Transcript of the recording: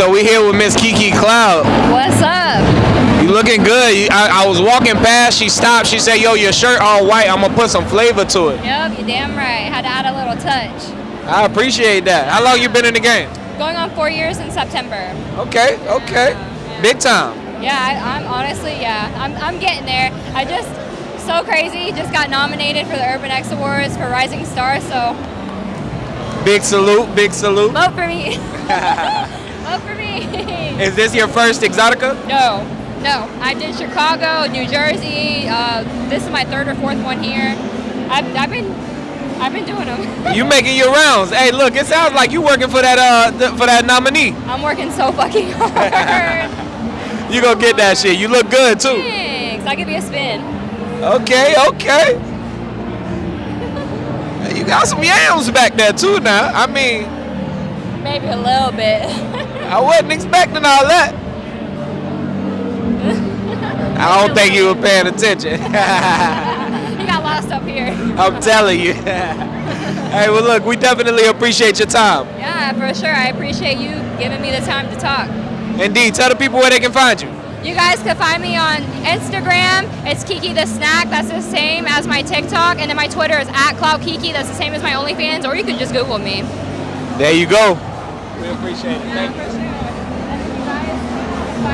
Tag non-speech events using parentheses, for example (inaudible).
so we here with Miss Kiki Cloud. What's up? You looking good. I, I was walking past. She stopped. She said, "Yo, your shirt all white. I'm gonna put some flavor to it." Yep, you damn right. Had to add a little touch. I appreciate that. How long you been in the game? Going on four years in September. Okay, okay, um, big time. Yeah, I, I'm honestly, yeah, I'm, I'm getting there. I just, so crazy, just got nominated for the Urban X Awards for Rising Star, so Big salute, big salute. vote for me. (laughs) (laughs) for me. (laughs) Is this your first Exotica? no, no. I did Chicago, New Jersey. Uh, this is my third or fourth one here. I've, I've been, I've been doing them. (laughs) You making your rounds. Hey, look, it sounds like you working for that uh th- for that nominee. I'm working so fucking (laughs) hard. You gonna get that shit. You look good too. Thanks. I'll give you a spin. Okay, okay. You got some yams back there too now. I mean, Maybe a little bit. I wasn't expecting all that. I don't think you were paying attention. (laughs) you got lost up here. I'm telling you. (laughs) hey, well, look, we definitely appreciate your time. Yeah, for sure. I appreciate you giving me the time to talk. Indeed, tell the people where they can find you. You guys can find me on Instagram. It's Kiki the Snack. That's the same as my TikTok. And then my Twitter is at Cloud Kiki. That's the same as my OnlyFans. Or you can just Google me. There you go. We appreciate it. Thank you.